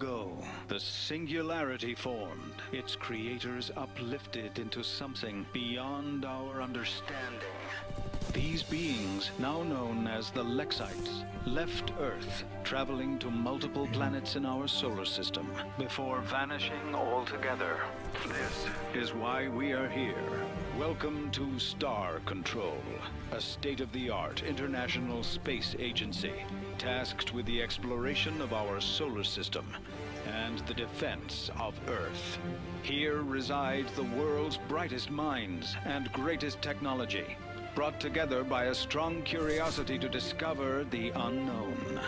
Ago, the Singularity formed, its creators uplifted into something beyond our understanding. These beings, now known as the Lexites, left Earth, traveling to multiple planets in our solar system, before vanishing altogether. This is why we are here. Welcome to Star Control, a state-of-the-art international space agency tasked with the exploration of our solar system and the defense of Earth. Here resides the world's brightest minds and greatest technology, brought together by a strong curiosity to discover the unknown.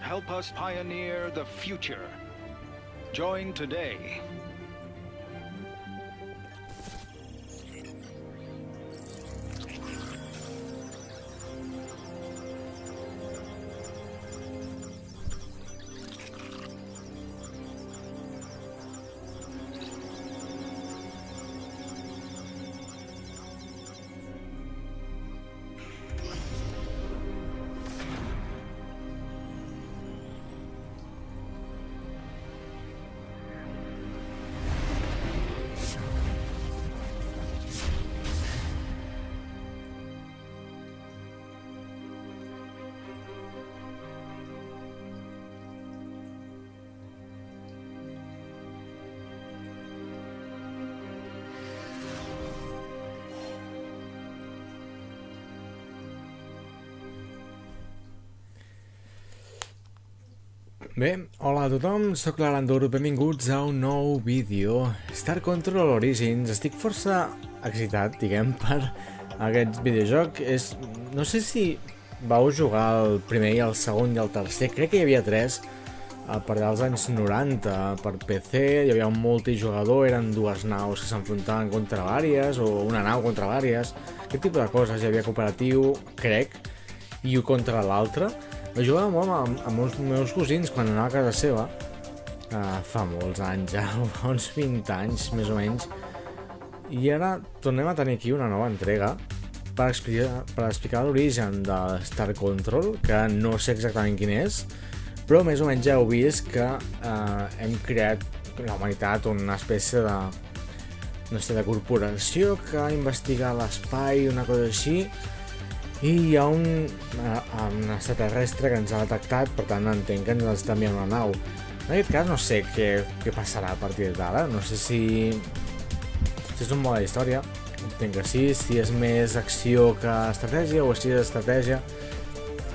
Help us pioneer the future. Join today. Bé, hola a tothom, sóc l'Arandur, benvinguts a un nou vídeo. Star Control Origins, estic força excitat, diguem, per aquest videojoc. És... no sé si vau jugar el primer i el segon i el tercer, crec que hi havia tres a partir dels anys 90 per PC, hi havia un multijugador, eren dues naus que s'enfrontaven contra vàries o una nau contra vàries, aquest tipus de coses, hi havia cooperatiu, crec, i un contra l'altre jo jugava molt amb, amb els meus cosins quan anava a casa seva, uh, fa molts anys ja, uns 20 anys més o menys, i ara tornem a tenir aquí una nova entrega per explicar, per explicar l'origen de Star Control, que no sé exactament quin és, però més o menys ja heu vist que uh, hem creat la humanitat una espècie de no sé, de corporació que investiga l'espai, una cosa així, i hi ha un, uh, un extraterrestre que ens ha detectat, per tant entenc que ens està enviant una nau. En aquest cas no sé què, què passarà a partir d'ara, no sé si, si és un mode d'història, entenc que sí, si és més acció que estratègia o si és estratègia,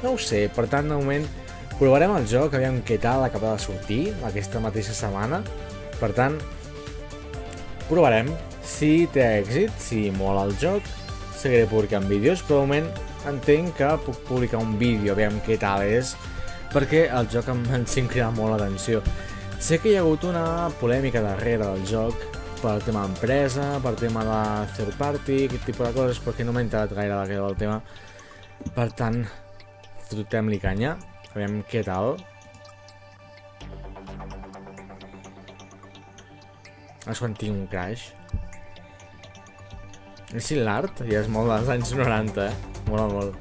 no ho sé, per tant de moment provarem el joc, aviam què tal acaba de sortir aquesta mateixa setmana, per tant provarem. Si té èxit, si mola el joc, seguiré publicant vídeos, però de moment entenc que puc publicar un vídeo, aviam què tal és, perquè el joc em, em sempre cridat molt l'atenció. Sé que hi ha hagut una polèmica darrere del joc pel tema empresa, pel tema de third party, aquest tipus de coses, perquè no m'ha entrat gaire del tema. Per tant, fotem-li canya, aviam què tal. És quan tinc un crash. És l'art ja és molt dels anys 90, eh? Mola molt.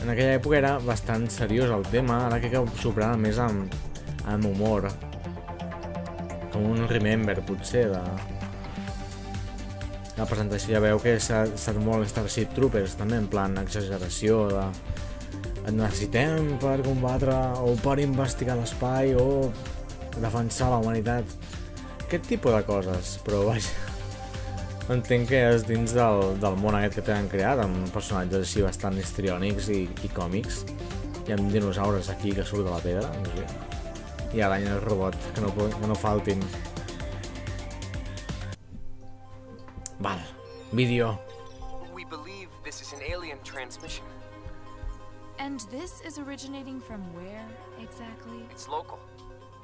En aquella època era bastant seriós el tema, ara crec que ho superava més amb, amb humor. Com un Remember, potser, de... La presentació ja veu que s'ha estat molt Starship Troopers, també, en plan exageració de... Et necessitem per combatre o per investigar l'espai o defensar la humanitat. Aquest tipus de coses, però vaja entenc que és dins del, del món aquest que tenen creat, amb personatges així bastant histriònics i, i còmics. Hi ha dinosaures aquí que surt de la pedra, no sé. I l'any el robot, que no, que no faltin. Val, vídeo. We believe this is an alien transmission. And this is originating from where exactly? It's local.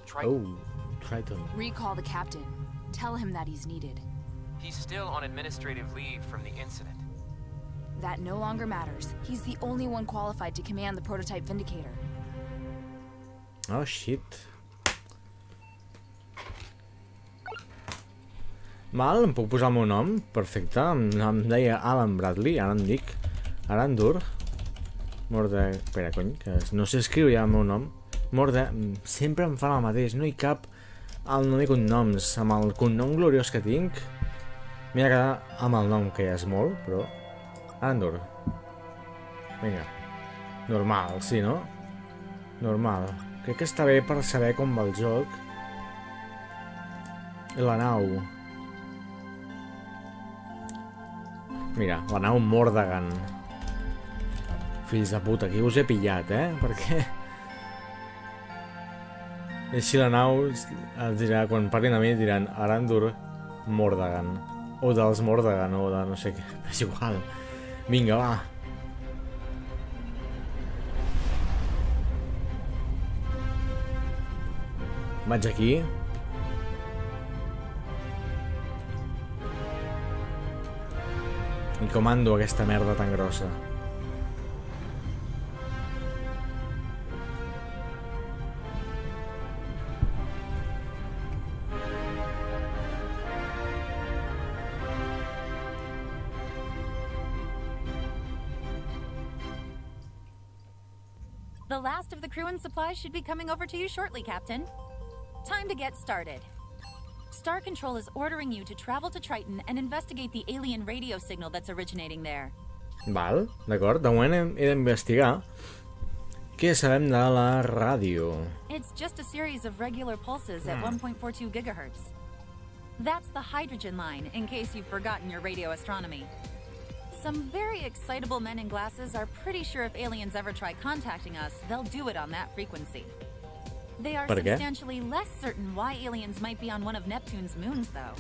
Try. Oh, Triton. Recall the captain. Tell him that he's needed. He's still on administrative leave from the incident. That no longer matters. He's the only one qualified to command the prototype Vindicator. Oh, shit. Val, em puc posar el meu nom? Perfecte, em, em deia Alan Bradley, ara em dic Arandur. Morda... Espera, cony, que no sé escriure ja el meu nom. Morda... Sempre em fa el mateix, no hi cap el nom i cognoms. Amb el cognom gloriós que tinc, m'he quedar amb el nom, que ja és molt, però... Andor. Vinga. Normal, sí, no? Normal. Crec que està bé per saber com va el joc. I la nau. Mira, la nau Mordagan. Fills de puta, aquí us he pillat, eh? Perquè... I així la nau es dirà, quan parlin a mi diran Arandur Mordagan. O dels Mordagan, o de no sé què. És igual. Vinga, va. Vaig aquí. I comando aquesta merda tan grossa. Supplies should be coming over to you shortly, Captain. Time to get started. Star Control is ordering you to travel to Triton and investigate the alien radio signal that's originating there. Val, d'acord. De moment hem, he d'investigar què sabem de la ràdio. It's just a series of regular pulses at hmm. 1.42 gigahertz. That's the hydrogen line, in case you've forgotten your radio astronomy. Some very excitable men in glasses are pretty sure if aliens ever try contacting us, they'll do it on that frequency. They are substantially less certain why aliens might be on one of Neptune's moons, though.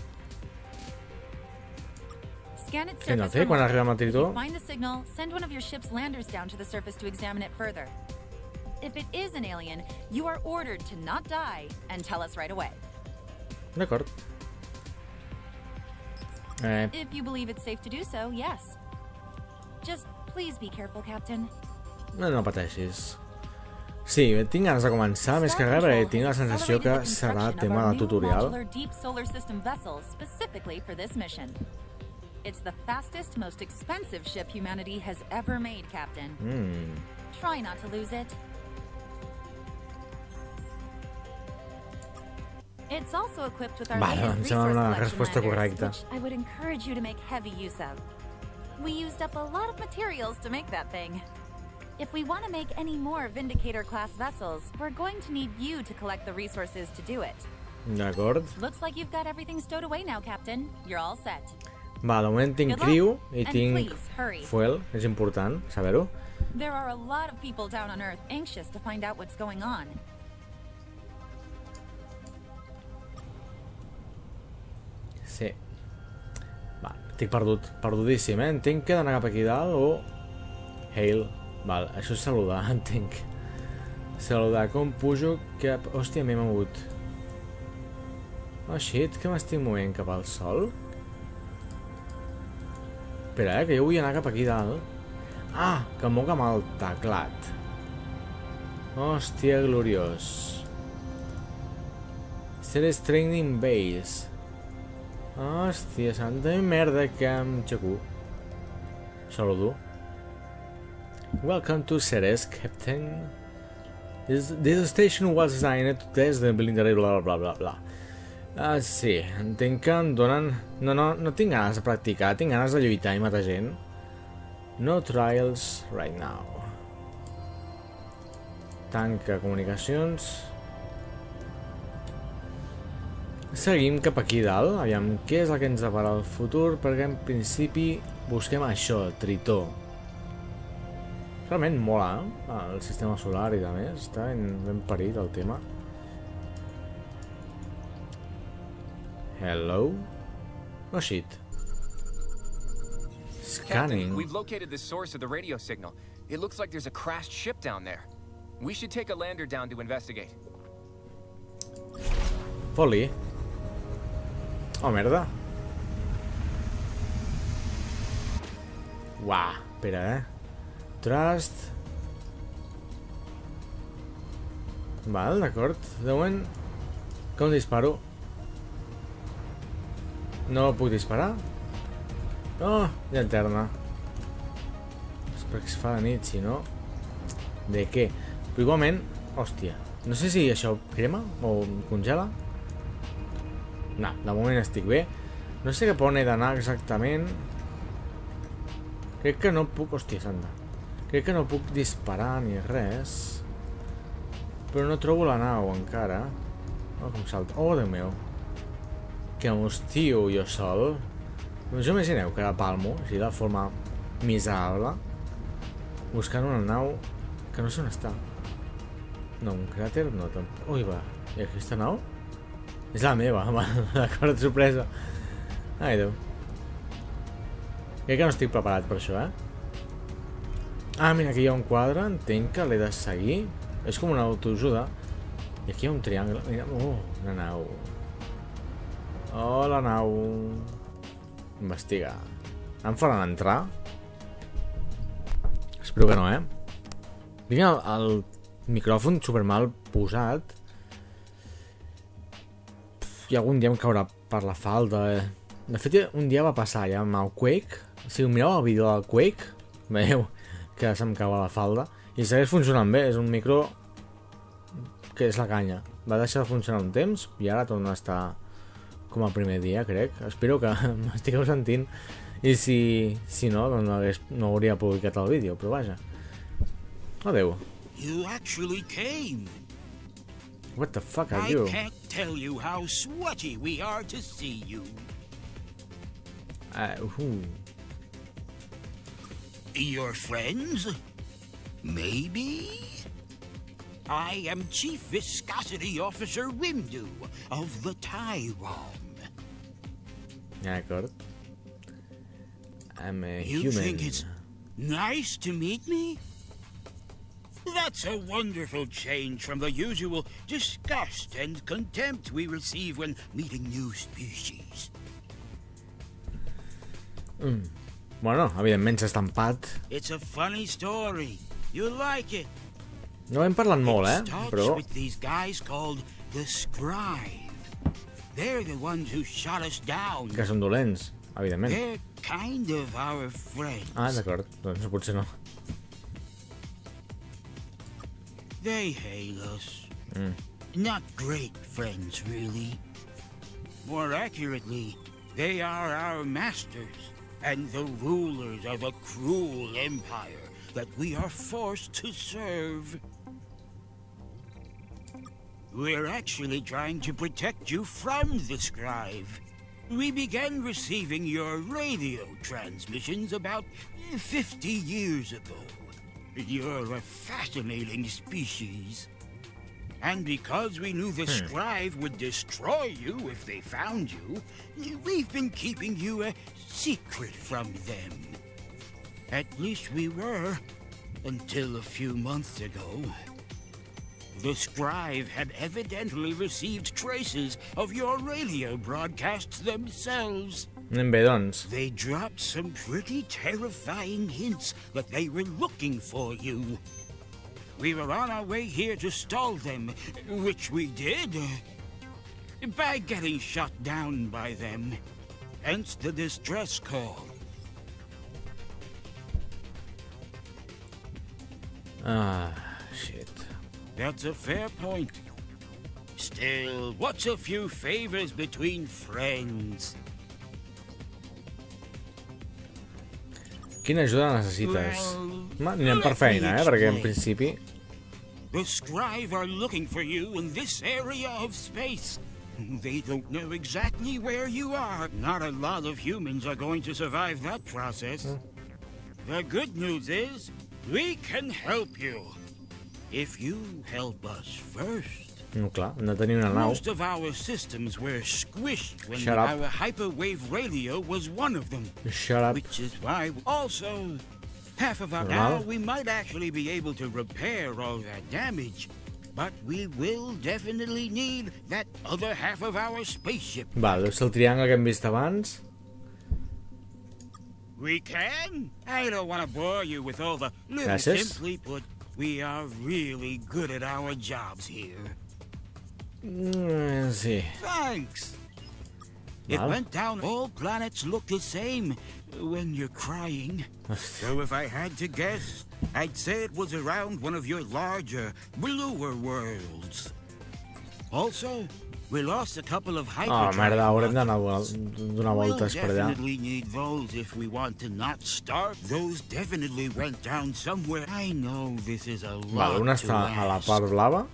Scan its surface té for quan arriba a If you find the signal, send one of your ship's landers down to the surface to examine it further. If it is an alien, you are ordered to not die and tell us right away. Eh, If you believe it's safe to do so, yes. Just please be careful, Captain. no, no pateixis. Sí, tinc ganes de començar, més que res, perquè tinc la sensació que serà tema de tutorial. Modular deep solar system vessel specifically for this mission. It's the fastest, most expensive ship humanity has ever made, Captain. Mm. Try not to lose it. It's also equipped with our Vale, latest resource collection resposta which I would encourage you to make heavy use of. We used up a lot of materials to make that thing. If we want to make any more Vindicator-class vessels, we're going to need you to collect the resources to do it. D'acord. Looks like you've got everything stowed away now, Captain. You're all set. Va, de moment tinc criu i tinc fuel, és important saber-ho. There are a lot of people down on Earth anxious to find out what's going on. Sí. Va, estic perdut, perdudíssim, eh? Entenc que he d'anar cap aquí dalt o... Hail. Val, això és saludar, entenc. Saludar, com pujo cap... Hòstia, m'he mogut. Oh shit, que m'estic movent cap al sol? Espera, eh, que jo vull anar cap aquí dalt. Ah, que em moc amb el teclat. Hòstia, gloriós. Ceres Training Base. Hòstia, santa merda que em xacu. Saludo. Welcome to Ceres, Captain. This, this station was designed to test the blindary bla bla bla bla. Ah, sí, entenc que em donen... No, no, no tinc ganes de practicar, tinc ganes de lluitar i matar gent. No trials right now. Tanca comunicacions. Seguim cap aquí dalt, aviam què és el que ens depara el futur, perquè en principi busquem això, Tritó. Realment mola, eh? el sistema solar i més, està ben, ben parit el tema. Hello? Oh shit. Captain, Scanning. we've located the source of the radio signal. It looks like there's a crashed ship down there. We should take a lander down to investigate. Foli. Oh, merda. Uah, espera, eh? Trust. Val, d'acord. De moment... Com disparo? No puc disparar? Oh, llanterna. És perquè es fa de nit, si no... de què. Però igualment, hòstia, no sé si això crema o congela. No, de moment estic bé. No sé cap on he d'anar exactament. Crec que no puc... Hòstia santa. Crec que no puc disparar ni res. Però no trobo la nau encara. Oh, com salta. Oh, Déu meu. Que m'hostio jo sol. Us imagineu que la palmo, així de forma miserable, buscant una nau que no sé on està. No, un cràter no, tampoc. Ui, va. I aquesta nau? És la meva, va, d'acord, sorpresa. Ai, Déu. Crec que no estic preparat per això, eh? Ah, mira, aquí hi ha un quadre, entenc que l'he de seguir. És com una autoajuda. I aquí hi ha un triangle. Mira, oh, una nau. Oh, la nau. Investigar. Em faran entrar? Espero que no, eh? Tinc el, el micròfon super mal posat. I algun dia em caurà per la falda. Eh? De fet, un dia va passar ja amb el Quake. Si mireu el vídeo del Quake, veieu que se'm cau a la falda. I segueix funcionant bé, és un micro que és la canya. Va deixar de funcionar un temps i ara torna a estar com el primer dia, crec. Espero que m'estigueu sentint i si, si no, doncs no, hagués, no hauria publicat el vídeo, però vaja. Adeu. You actually came. What the fuck are I you? can't tell you how sweaty we are to see you. Uh, who? Your friends? Maybe? I am Chief Viscosity Officer Windu of the Tyrone. D'acord. I'm a You human. You think it's nice to meet me? That's a wonderful change from the usual disgust and contempt we receive when meeting new species. Bueno, evidentment s'ha estampat. It's a funny story. You like it. No hem parlat molt, eh? Però... with these guys called the Scribe. They're the ones who shot us down. Que són dolents, evidentment. They're kind of our friends. Ah, d'acord. Doncs potser no. They hate us. Mm. Not great friends, really. More accurately, they are our masters and the rulers of a cruel empire that we are forced to serve. We're actually trying to protect you from the Scribe. We began receiving your radio transmissions about 50 years ago. You're a fascinating species. And because we knew the hmm. Scribe would destroy you if they found you, we've been keeping you a secret from them. At least we were, until a few months ago. The Scribe had evidently received traces of your radio broadcasts themselves. Anem bé, doncs. They dropped some pretty terrifying hints that they were looking for you. We were on our way here to stall them, which we did. By getting shot down by them. Hence the distress call. Ah, shit. That's a fair point. Still, what's a few favors between friends? Quina ajuda necessites? Ma, anem per feina, eh? Perquè en principi... The Scribe are looking for you in this area of space. They don't know exactly where you are. Not a lot of humans are going to survive that process. The good news is, we can help you. If you help us first. No, clar, hem de tenir una nau. Most of our systems were squished when Shut up. our hyperwave radio was one of them. Shut up. Which is why also half of our Normal. now we might actually be able to repair all that damage. But we will definitely need that other half of our spaceship. Val, deu ser el triangle que hem vist abans. We can? I don't want to bore you with all the little Gràcies. simply put, we are really good at our jobs here. Mm, sí. Thanks. It Val. went down. All planets look the same when you're crying. So if I had to guess, I'd say it was around one of your larger, bluer worlds. Also, we lost a couple of Oh, hyperdrive merda, haurem d'anar a donar We'll per allà. definitely need those if we want to not starve. Those definitely went down somewhere. I know this is a lot Vale, una està a la ask, part blava.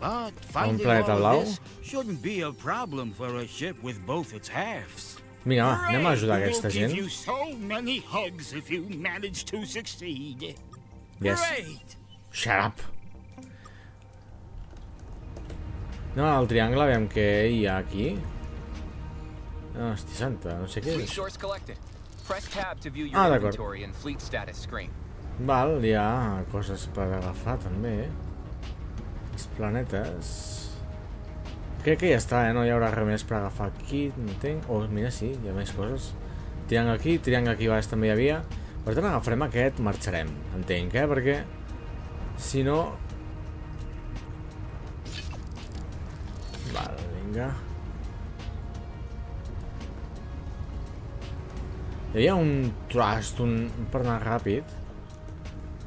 But finding planeta all blau. this shouldn't be a problem for a ship with both its halves. Vinga, va, anem a ajudar aquesta gent. you so many hugs if you manage to succeed. Yes. Great. Shut up. Anem al triangle, aviam què hi ha aquí. Hòstia santa, no sé què és. source collected. Press tab to view your Ah, d'acord. Val, hi ha coses per agafar també. Els planetes... Crec que ja està, eh? No hi haurà res més per agafar aquí, entenc. Oh, mira, sí, hi ha més coses. Triangle aquí, triangle aquí baix també hi havia. Per tant, agafarem aquest, marxarem, entenc, eh? Perquè, si no... Val, vinga. Hi havia un trust, un... per anar ràpid.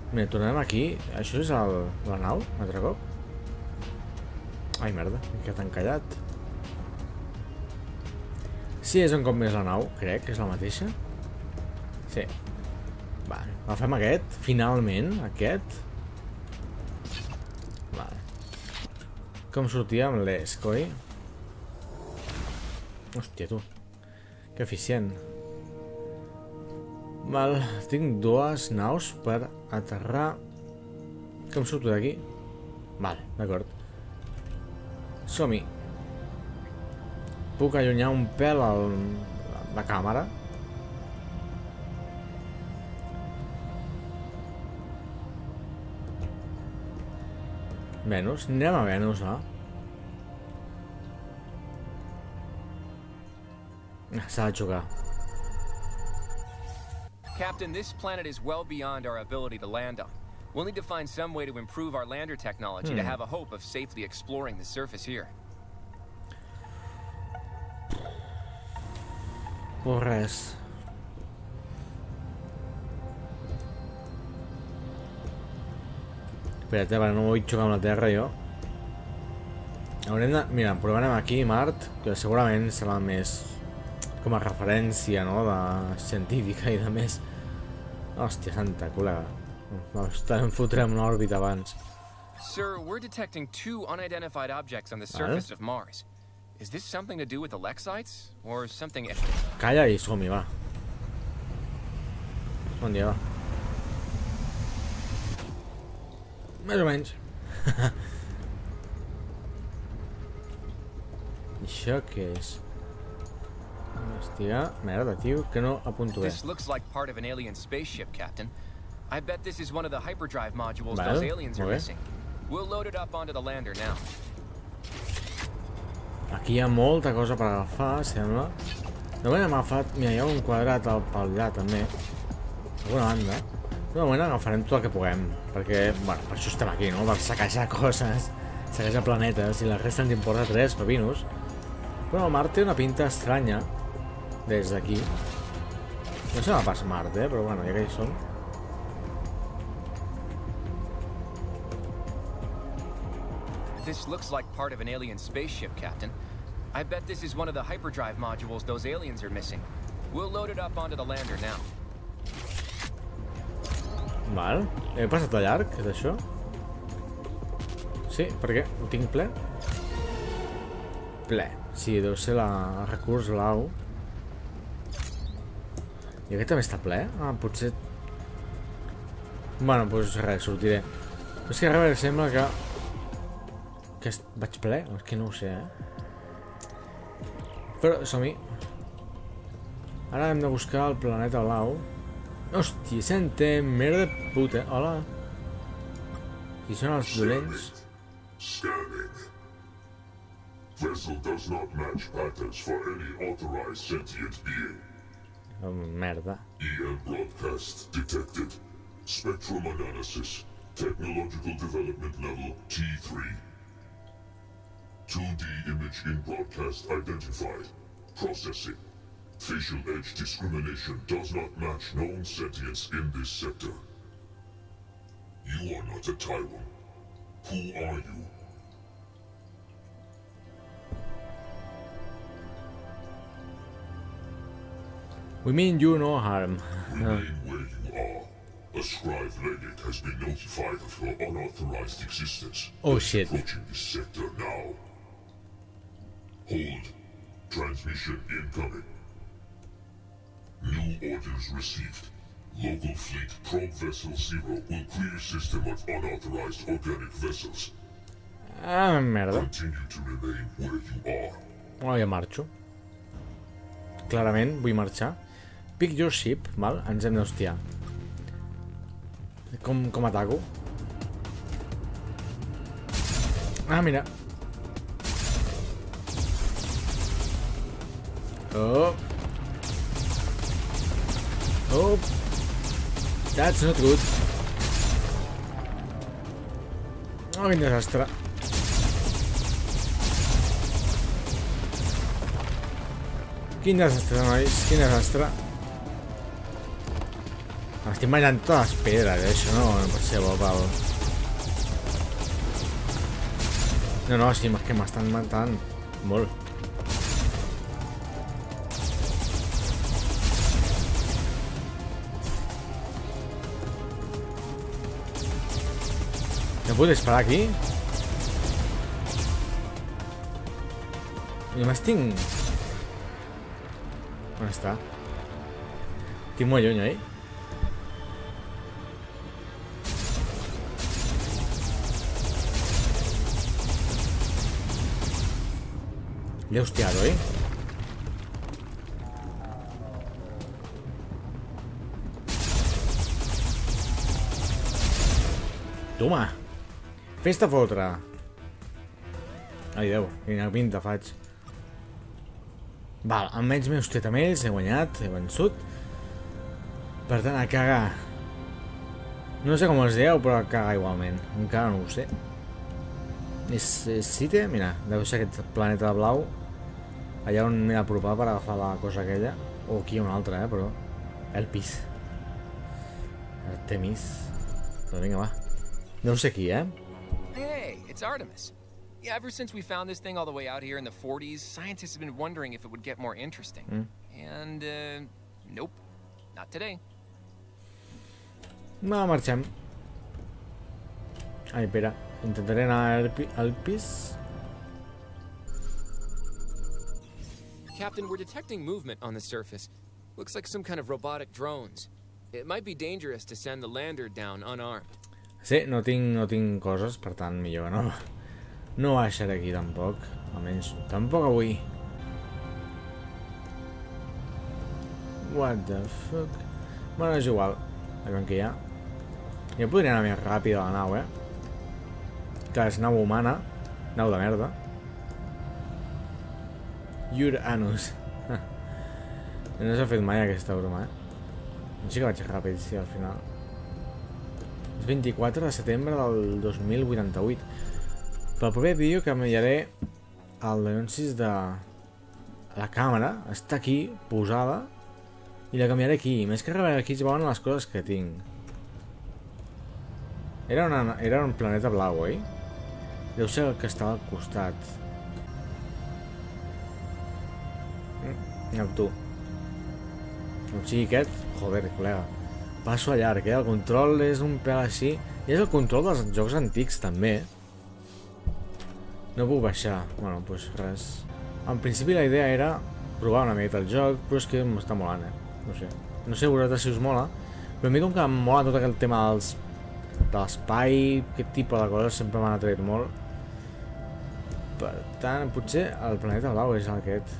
Mira, tornem aquí. Això és el... la nau, un altre cop? Ai, merda, he quedat encallat. Sí, és un cop més la nau, crec, que és la mateixa. Sí. Vale, agafem aquest, finalment, aquest. Vale. Com sortia amb l'ES, coi? Hòstia, tu. Que eficient. Val, tinc dues naus per aterrar. Com surto d'aquí? Val, d'acord. Som-hi. Puc allunyar un pèl el, la càmera? Venus? Anem a Venus, va. S'ha de jugar. Captain, this planet is well beyond our ability to land on. We'll need to find some way to improve our lander technology to have a hope of safely exploring the surface here. O res. Espera't, eh, perquè no vull xocar amb la Terra, jo. Haurem de... Mira, provarem aquí, Mart, que segurament serà més com a referència, no?, de científica i de més. Hòstia santa, col·lega. Em fotrem una òrbita abans. Sir, we're detecting two unidentified objects on the surface of Mars. Is this something to do with the Lexites? Or something... Calla i som-hi, va. Bon dia, va. Més o menys. I això què és? Investigar... Merda, tio, que no apunto bé. This looks like part of an alien spaceship, Captain. I bet this is one of the hyperdrive modules Vale, those aliens are missing. We'll load it up onto the lander now. Aquí hi ha molta cosa per agafar, sembla. De moment hem agafat... Mira, hi ha un quadrat al pel allà, també. Alguna banda. De moment agafarem tot el que puguem. Perquè, bueno, per això estem aquí, no? Per saquejar coses, saquejar planetes, i la resta ens importa tres pepinos. Però el Mart té una pinta estranya des d'aquí. No sembla pas Mart, eh? Però bueno, ja que hi som. This looks like part of an alien spaceship, Captain. I bet this is one of the hyperdrive modules those aliens are missing. We'll load it up onto the lander now. Val. He passat a llarg, és això? Sí, per què? Ho tinc ple? Ple. Sí, deu ser la recurs blau. I aquest també està ple? Ah, potser... Bueno, doncs res, sortiré. Però és que a veure, sembla que... Que vaig ple? És que no ho sé, eh? Però som-hi. Ara hem de buscar el planeta blau. Hòstia, sente, merda puta. Hola. Qui són els dolents? For any authorized. Oh, merda. EM broadcast detected. Spectrum analysis. Technological development level T3. 2D image in broadcast identified. Processing. Facial edge discrimination does not match known sentience in this sector. You are not a Tyrant. Who are you? We mean you no harm. Remain uh. where you are. A scribe legate has been notified of your unauthorized existence. Oh shit. Approaching this sector now. Hold. Transmission incoming. New orders received. Local fleet probe vessel zero will clear system of unauthorized organic vessels. Ah, merda. Continue to remain where you are. Oh, ja marxo. Clarament, vull marxar. Pick your ship, val? Ens hem d'hostiar. Com, com ataco? Ah, mira. Oh. Oh. That's not good. Oh, quin desastre. Quin desastre, nois, quin desastre. M'estic menjant totes les pedres, eh? això no, no pot ser bo, pal. No, no, sí, és que m'estan matant molt. No puc disparar aquí? Només tinc... On està? Estic molt lluny, oi? L'he hostiat, oi? Toma! Fes-te fotre! Ai, Déu, quina pinta faig. Val, almenys amb ells, he guanyat, he vençut. Per tant, a cagar. No sé com es dieu, però a cagar igualment. Encara no ho sé. És, és Cite? Mira, deu ser aquest planeta blau. Allà on m'he d'apropar per agafar la cosa aquella. O aquí hi ha una altra, eh, però... El pis. Artemis. Però vinga, va. No sé qui, eh? Hey, it's Artemis. Yeah, ever since we found this thing all the way out here in the 40s, scientists have been wondering if it would get more interesting. And, uh, nope. Not today. Va, marxem. Ai, espera. Intentaré anar al pis. Captain, we're detecting movement on the surface. Looks like some kind of robotic drones. It might be dangerous to send the lander down unarmed. Sí, no tinc, no tinc coses, per tant, millor no. No baixaré aquí tampoc. Almenys, tampoc avui. What the fuck? Bueno, és igual. Veiem que hi ha. Jo podria anar més ràpid a la nau, eh? Que és nau humana. Nau de merda. Uranus. no s'ha fet mai aquesta broma, eh? Sí que vaig ràpid, sí, al final. És 24 de setembre del 2088. Pel proper vídeo canviaré el denuncis de la càmera. Està aquí, posada. I la canviaré aquí. Més que res aquí es veuen les coses que tinc. Era, una, era un planeta blau, oi? Deu ser el que estava al costat. Mm, Neptú. O sigui, aquest... Joder, col·lega. Passo a llarg, eh? El control és un pèl així. I és el control dels jocs antics, també. No puc baixar. Bueno, doncs res. En principi la idea era provar una miqueta el joc, però és que m'està molant, eh? No sé. No sé vosaltres si us mola, però a mi com que em mola tot aquell tema dels de l'espai, aquest tipus de coses sempre m'han atret molt. Per tant, potser el planeta blau és aquest.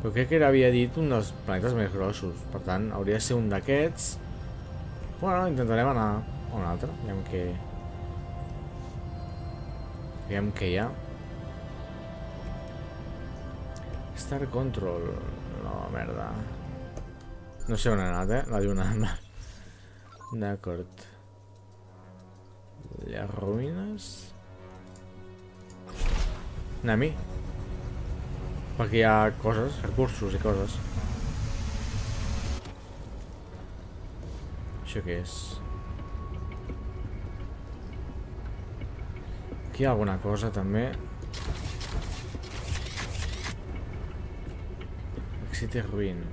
Però crec que era, havia dit un dels planetes més grossos. Per tant, hauria de ser un d'aquests. Bueno, intentarem anar a un altre. Aviam què... Aviam què hi ha. Star Control. No, merda. No sé on he anat, eh? La lluna. D'acord. Les ruïnes... Nami? Perquè hi ha coses, recursos i coses. Això què és? Aquí hi ha alguna cosa també. Ruin.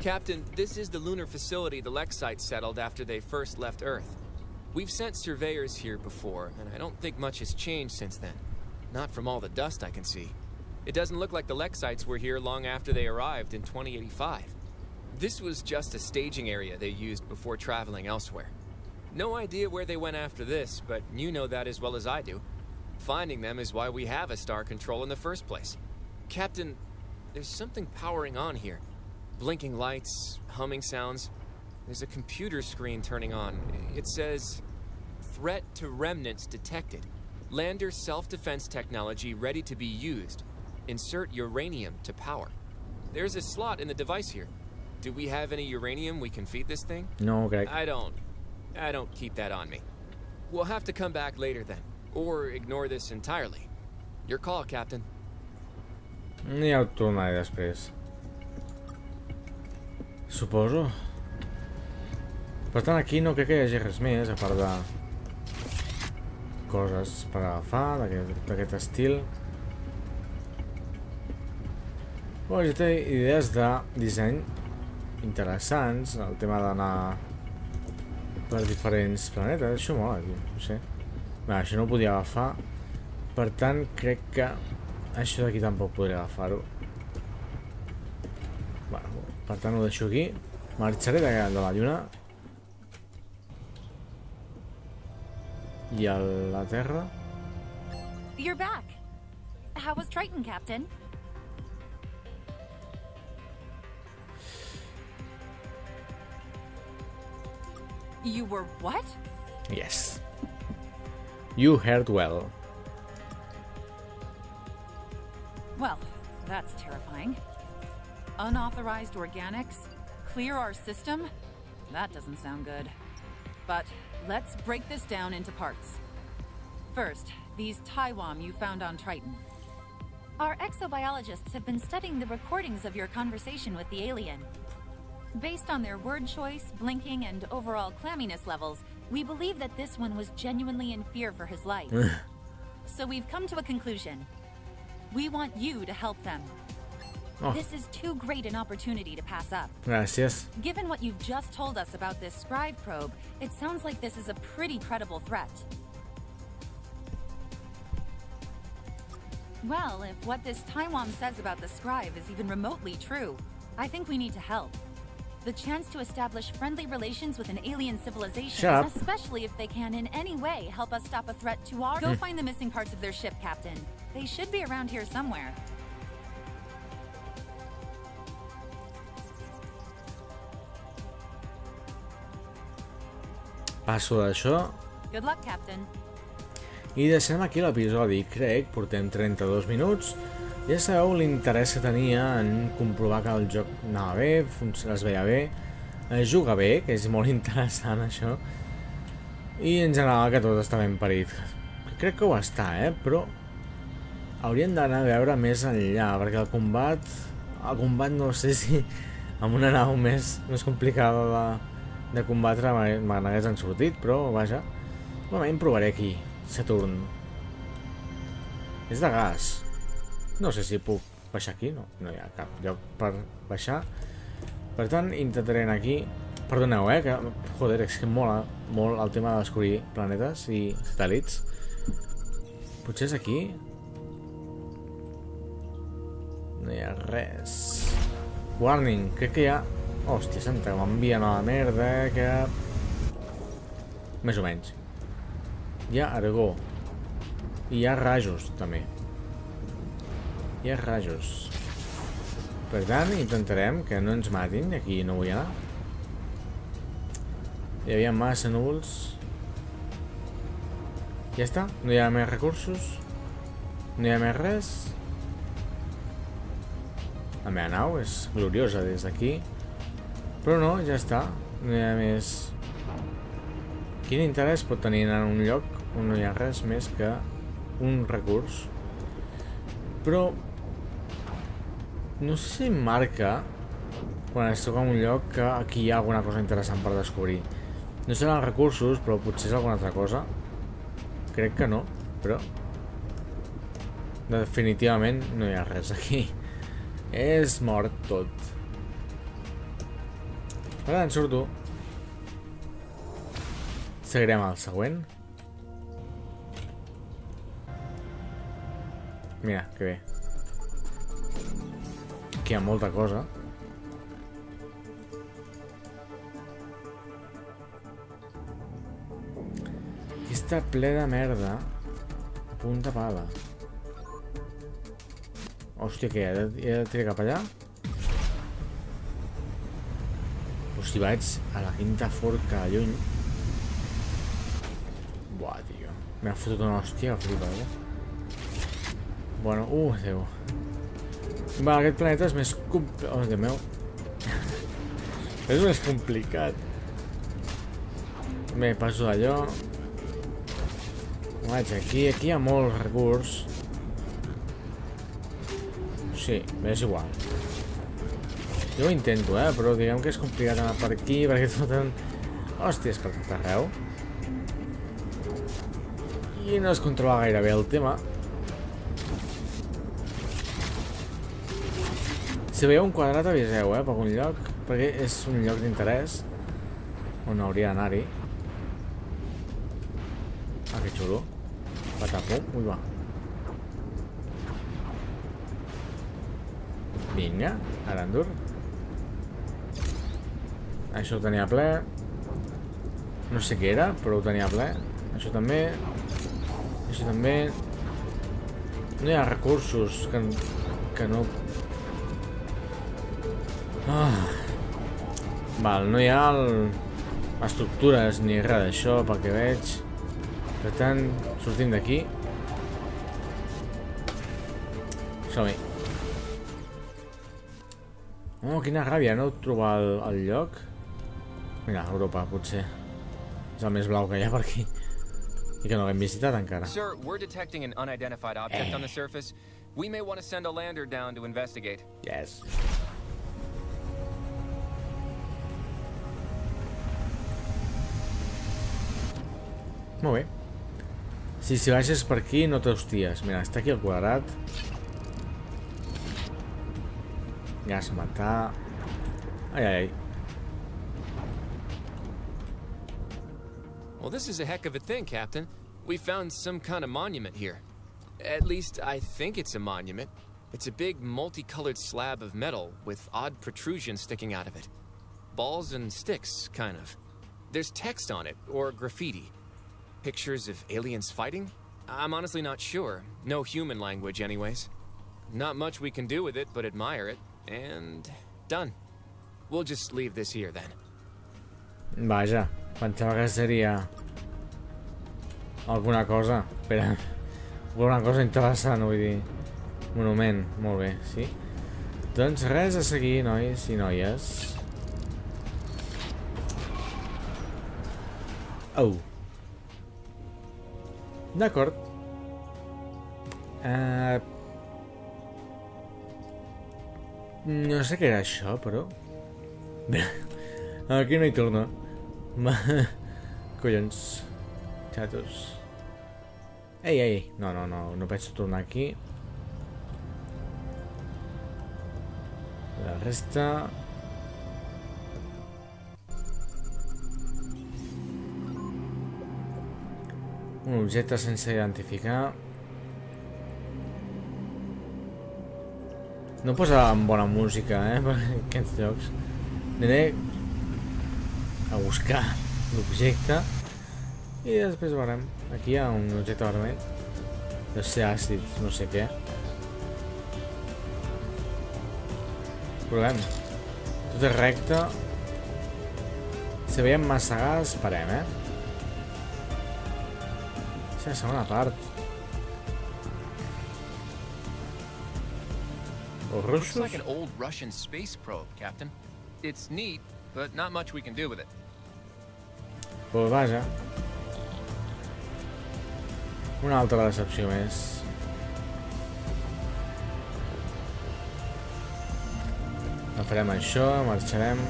Captain, this is the lunar facility the Lexites settled after they first left Earth. We've sent surveyors here before, and I don't think much has changed since then. Not from all the dust I can see. It doesn't look like the Lexites were here long after they arrived in 2085. This was just a staging area they used before traveling elsewhere. No idea where they went after this, but you know that as well as I do. Finding them is why we have a star control in the first place. Captain, there's something powering on here. Blinking lights, humming sounds. There's a computer screen turning on. It says, Threat to remnants detected. Lander self-defense technology ready to be used. Insert uranium to power. There's a slot in the device here. Do we have any uranium we can feed this thing? No, crec. I don't. I don't keep that on me. We'll have to come back later then. Or ignore this entirely. Your call, Captain. Ja ho tornaré després. Suposo. Per tant, aquí no crec que hi hagi res més, a part de... coses per agafar d'aquest estil. Bueno, ja té idees de disseny interessants, el tema d'anar per diferents planetes, això mola, tio, no sé. Bé, això no ho podia agafar, per tant, crec que això d'aquí tampoc podré agafar-ho. Bueno, per tant ho deixo aquí. Marxaré de, de la lluna. I a la Terra. You're back. How was Triton, Captain? You were what? Yes. You heard well. Well, that's terrifying. Unauthorized organics? Clear our system? That doesn't sound good. But let's break this down into parts. First, these Taiwan you found on Triton. Our exobiologists have been studying the recordings of your conversation with the alien. Based on their word choice, blinking, and overall clamminess levels, we believe that this one was genuinely in fear for his life. so we've come to a conclusion. We want you to help them. Oh. This is too great an opportunity to pass up. Gràcies. Given what you've just told us about this scribe probe, it sounds like this is a pretty credible threat. Well, if what this Taiwan says about the scribe is even remotely true, I think we need to help. The chance to establish friendly relations with an alien civilization, especially if they can in any way help us stop a threat to our- hmm. Go find the missing parts of their ship, Captain. They should be around here somewhere. Passo d'això Good luck, Captain. i deixem aquí l'episodi. Crec, portem 32 minuts. Ja sabeu l'interès que tenia en comprovar que el joc anava bé, es veia bé, es juga bé, que és molt interessant això, i en general que tot està ben parit. Crec que ho està, eh? Però hauríem d'anar a veure més enllà, perquè el combat, el combat no sé si amb una nau més, més complicada de, de combatre me n'hagués sortit, però vaja. Normalment provaré aquí, Saturn. És de gas. No sé si puc baixar aquí, no, no hi ha cap lloc per baixar. Per tant, intentaré anar aquí. Perdoneu, eh, que, joder, és que mola molt el tema de descobrir planetes i satèl·lits. Potser és aquí? No hi ha res. Warning, crec que hi ha... Hòstia santa, m'envien a la merda, que... Més o menys. Hi ha argó. I hi ha rajos, també. Hi ha rajos. Per tant, intentarem que no ens matin. Aquí no vull anar. Hi havia massa núvols. Ja està. No hi ha més recursos. No hi ha més res. La meva nau és gloriosa des d'aquí. Però no, ja està. No hi ha més... Quin interès pot tenir en un lloc on no hi ha res més que un recurs? Però No sé si marca quan es toca un lloc que aquí hi ha alguna cosa interessant per descobrir. No seran recursos, però potser és alguna altra cosa. Crec que no, però... Definitivament no hi ha res aquí. És mort tot. Per tant, surto. Seguirem al següent. Mira, que bé. Aquí hi ha molta cosa. Aquí està ple de merda. Punta pala. Hòstia, què? He de, he de tirar cap allà? Si vaig a la quinta forca lluny... Buah, tio. M'ha fotut una hòstia que flipa, eh? Bueno, uh, Déu. Va, aquest planeta és més... compl- Oh, Déu meu. és més complicat. Bé, passo d'allò. Vaig aquí. Aquí hi ha molt recurs. Sí, és igual. Jo ho intento, eh? Però diguem que és complicat anar per aquí, perquè foten hòsties per tot arreu. I no es controla gaire bé el tema. Si veieu un quadrat aviseu, eh, per algun lloc, perquè és un lloc d'interès on hauria d'anar-hi. Ah, que xulo. Patapum, ui va. Vinga, Arandur. Això ho tenia ple. No sé què era, però ho tenia ple. Això també. Això també. No hi ha recursos que, que no Ah. Val, no hi ha el... estructures ni res d'això pel que veig. Per tant, sortim d'aquí. Som-hi. Oh, quina ràbia, no trobar el, el lloc. Mira, Europa, potser. És el més blau que hi ha per aquí. I que no l'hem visitat encara. Sir, we're detecting an unidentified object on the surface. We may want to send a lander down to investigate. Yes. Molt bé. Si, si baixes per aquí no t'hosties. Mira, està aquí el quadrat. Gas matar. Ai, ai, ai. Well, this is a heck of a thing, Captain. We found some kind of monument here. At least, I think it's a monument. It's a big, multicolored slab of metal with odd protrusions sticking out of it. Balls and sticks, kind of. There's text on it, or graffiti. Pictures of aliens fighting? I'm honestly not sure. No human language, anyways. Not much we can do with it but admire it. And done. We'll just leave this here then. Vaja, pensava que seria alguna cosa. Espera, alguna cosa interessant, vull dir. Monument, molt bé, sí. Doncs res a seguir, nois i noies. Oh. D'acord. Uh... No sé què era això, però... Aquí no hi torno. Ma... Collons. Xatos. Ei, ei, no, no, no, no penso tornar aquí. La resta... Un objecte sense identificar. No posa amb bona música, eh, per aquests jocs. Aniré a buscar l'objecte i després veurem. Aquí hi ha un objecte vermell. Deu ser àcid, no sé què. Provem. Tot és recte. Si veiem massa gas, parem, eh? És la segona part. Els Looks like russos... an old Russian space probe, Captain. It's neat, but not much we can do with it. Pues vaja. Una altra decepció més. Agafarem això, marxarem.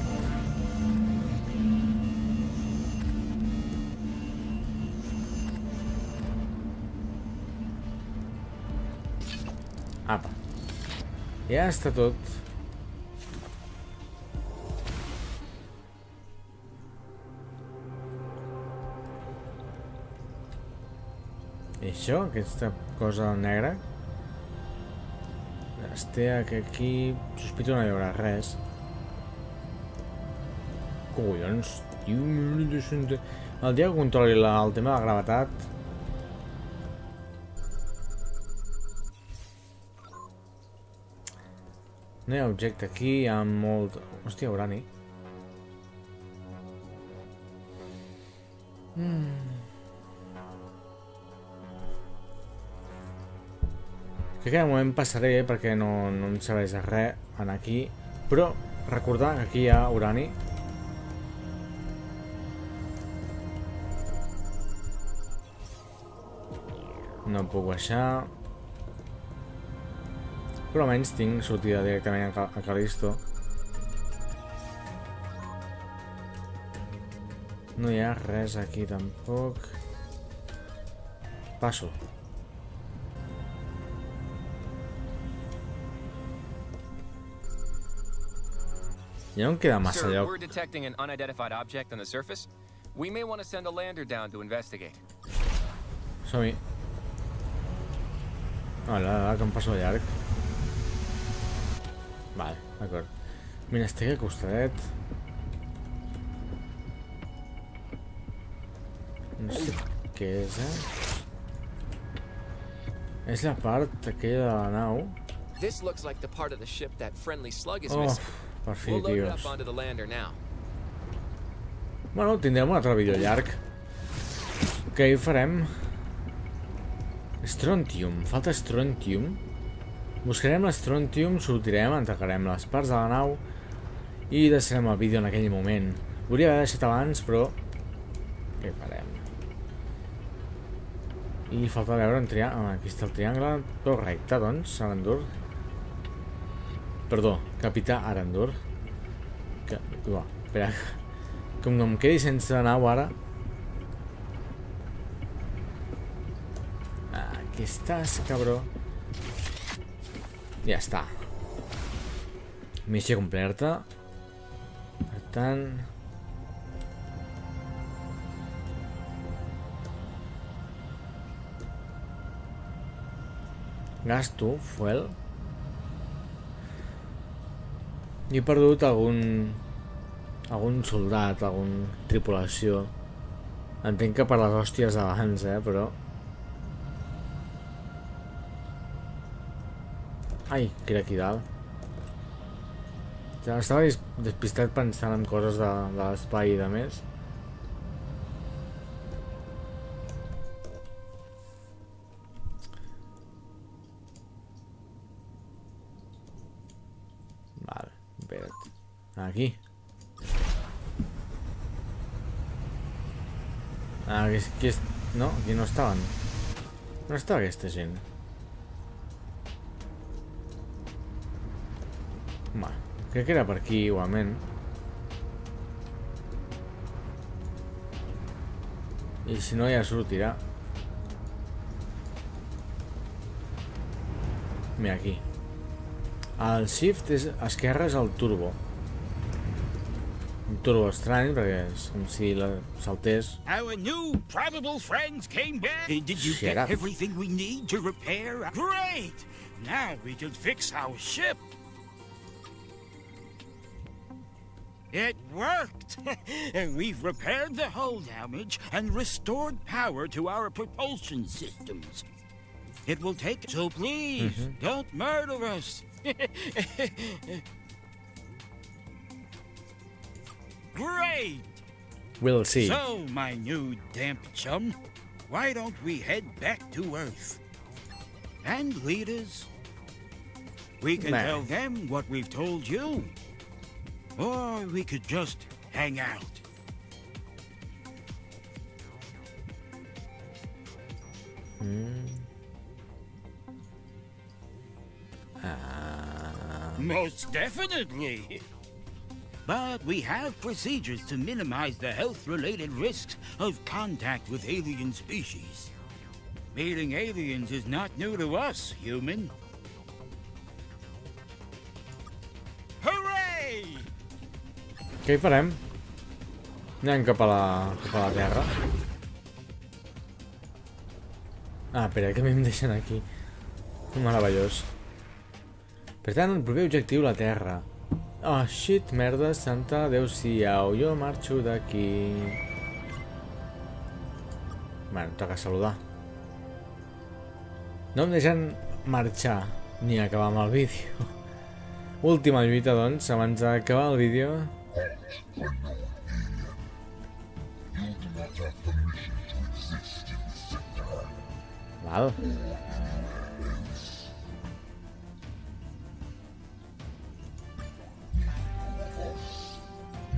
Ja està tot. I això, aquesta cosa negra? Es té que aquí... Sospito no hi haurà res. Collons, tio... El dia que controli la, el tema de la gravetat... No hi ha objecte aquí, hi ha molt... Hòstia, urani. Mm. Crec que de moment passaré perquè no, no em serveix de res en aquí. Però recordar que aquí hi ha urani. No puc baixar. Però almenys tinc sortida directament a, a Calisto. No hi ha res aquí tampoc. Passo. Ja no em queda massa Sir, lloc. we're detecting an unidentified object on the surface. We may want to send a lander down to investigate. Som-hi. Hola, hola, que em passo llarg. Vale, d'acord. Mira, estic acostadet. No sé què és, eh? És la part aquella de la nau. This looks like the part of the ship that friendly slug is Oh, missing. per fi, We'll load tios. up onto the lander now. Bueno, tindrem un altre vídeo llarg. Què hi farem? Strontium. Falta Strontium. Buscarem l'Strontium, sortirem, entregarem les parts de la nau i deixarem el vídeo en aquell moment. Hauria d'haver deixat abans, però... Què farem? I falta veure un triangle... Aquí està el triangle. Però recte, doncs, Arandur. Perdó, Capità Arandur. Que... Uah, espera. Com no em quedi sense nau ara... Aquí estàs, cabró. Ja està. Missió completa. Per tant... Gasto, fuel. I he perdut algun... algun soldat, algun tripulació. Entenc que per les hòsties d'abans, eh, però... Ai, que era aquí dalt. Ja estava despistat pensant en coses de, de l'espai i de més. Vale, espera't. Aquí. Ah, aquí, aquí. No, aquí no estaven. No estava aquesta gent. Va, crec que era per aquí igualment. I si no ja sortirà. Mira, aquí. El shift és, esquerre és el turbo. Un turbo estrany, perquè és com si la saltés. Our new probable friends came back. Uh, did you get everything we need to repair? Great! Now we can fix our ship. It worked! and we've repaired the hull damage and restored power to our propulsion systems. It will take... So please, mm-hmm. don't murder us. Great! We'll see. So, my new damp chum, why don't we head back to Earth? And leaders, we can Nah. tell them what we've told you. Or we could just hang out. Hmm. Most definitely. But we have procedures to minimize the health-related risks of contact with alien species. Meeting aliens is not new to us, human. Què hi farem? Anem cap a la, cap a la Terra. Ah, espera, que a mi em deixen aquí. Meravellós. Per tant, el proper objectiu, la Terra. Oh, shit, merda, santa, adeu-siau, jo marxo d'aquí. Bueno, toca saludar. No em deixen marxar ni acabar amb el vídeo. Última lluita, doncs, abans d'acabar el vídeo. You do not have permission to exist in this sector. Val.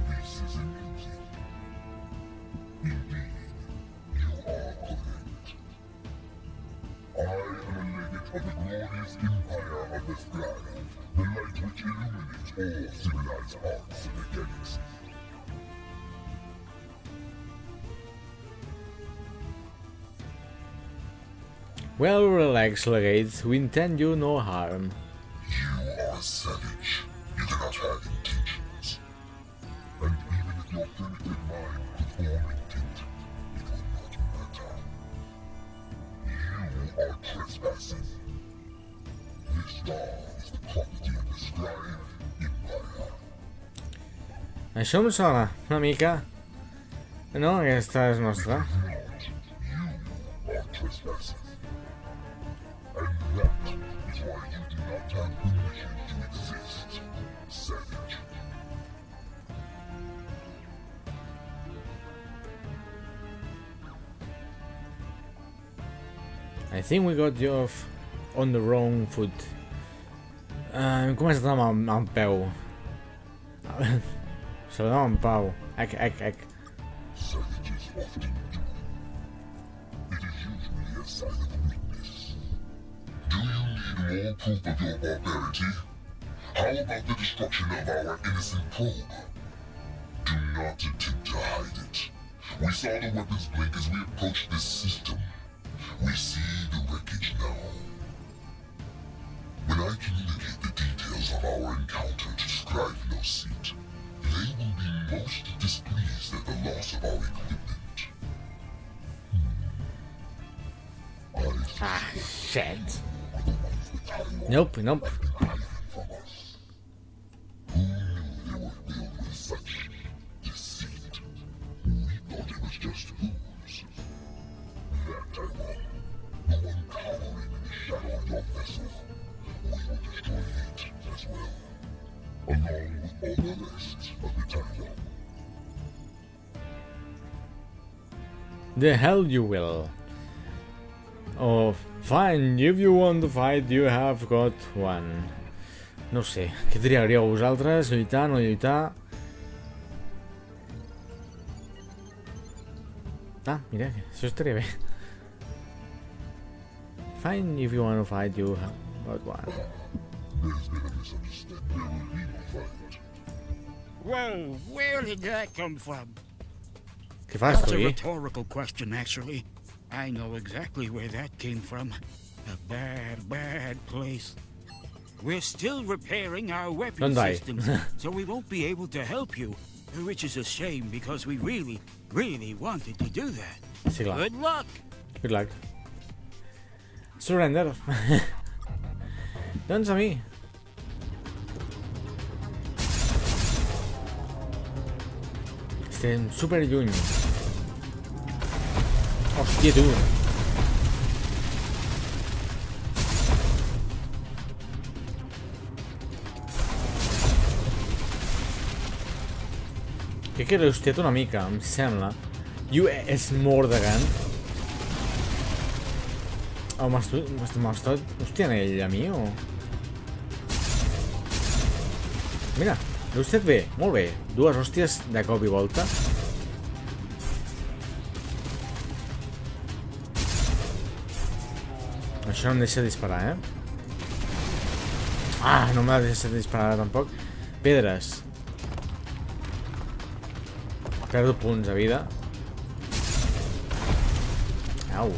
This is amusing. Indeed, you are correct. I am a legate of the glorious empire of the sky, the light which illuminates all civilized in the galaxy. Well, relax, Legate. We intend you no harm. You are a savage. You cannot have intentions. And even if your primitive Això em sona una mica. No, aquesta és nostra. I think we got you off on the wrong foot. Uh, hem començat amb amb peu. Saludem en Pau. Ec, ec, ec. Savages often do. It is usually a sign of weakness. Do you need more proof of your barbarity? How about the destruction of our innocent probe? Do not attempt to hide it. We saw the weapons blink as we approached this Taiwan. The hell you will. Oh, fine, if you want to fight, you have got one. No sé, què triaríeu vosaltres? Lluitar, no lluitar? Ah, mira, això estaria bé. Fine, if you want to fight, you have got one. There's been a misunderstanding. There will be no fight. Whoa, where did that come from? That's a rhetorical question, actually. I know exactly where that came from. A bad, bad place. We're still repairing our weapon systems, so we won't be able to help you. Which is a shame because we really, really wanted to do that. Good luck! Good luck. Surrender. doncs a mi. Estem super lluny. Hòstia, tu. Crec que l'he hostiat una mica, em sembla. You és more de gun. Oh, m'has estat hostiant ell a mi o...? Mira, l'he hostiat bé, molt bé. Dues hòsties de cop i volta. Això no em deixa disparar, eh? Ah, no m'ha deixat disparar ara tampoc. Pedres. Perdo punts de vida. Au.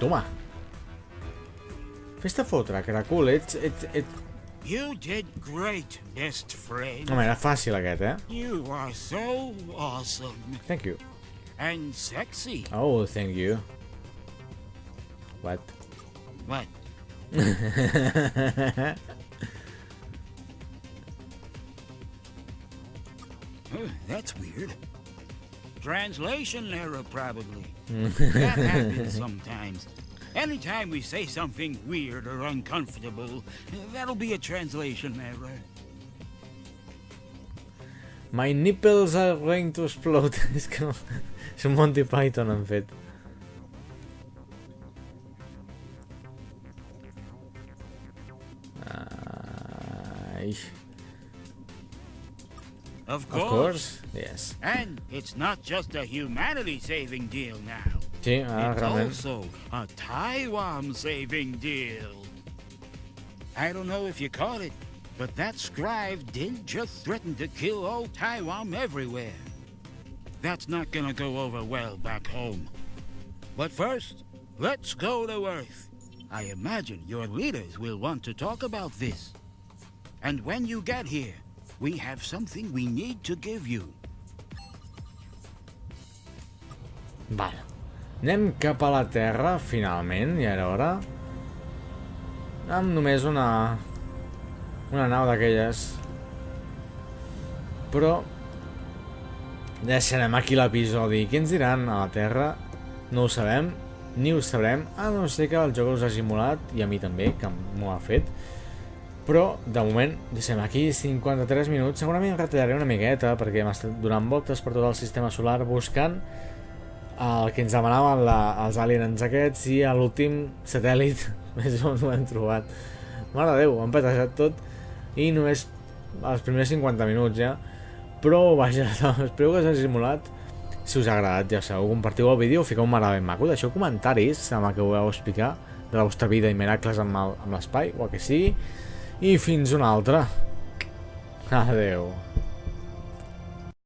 Toma. Fes-te fotre, Caracul. Ets, ets, ets... You did great, best friend. Home, era fàcil aquest, eh? You are so awesome Thank you. And sexy. Oh, thank you. What? What? Oh, that's weird. Translation error, probably. that happens sometimes. Anytime we say something weird or uncomfortable, that'll be a translation error. My nipples are going to explode. és un Monty Python, han fet. Ai. Of Of course. course. Yes. And it's not just a humanity saving deal now. Sí, ara It's realment. also a Taiwan saving deal. I don't know if you caught it, but that scribe did just threaten to kill all Taiwan everywhere. That's not gonna go over well back home. But first, let's go to Earth. I imagine your leaders will want to talk about this. And when you get here, we have something we need to give you. Vale. Anem cap a la Terra, finalment, ja era hora. Amb només una... Una nau d'aquelles. Però... Deixarem aquí l'episodi. Què ens diran a la Terra? No ho sabem, ni ho sabrem, a no ser que el joc us hagi molat, i a mi també, que m'ho ha fet. Però, de moment, deixem aquí 53 minuts. Segurament retallaré una miqueta, perquè hem estat donant voltes per tot el sistema solar buscant el que ens demanaven la, els aliens aquests i l'últim satèl·lit més o menys ho hem trobat mare de Déu, ho han petejat tot i només els primers 50 minuts ja però vaja, espero que us hagi simulat si us ha agradat ja sabeu, compartiu el vídeo fiqueu un mare ben maco, deixeu comentaris amb el que vulgueu explicar de la vostra vida i miracles amb l'espai o el que sigui. I fins una altra. Adeu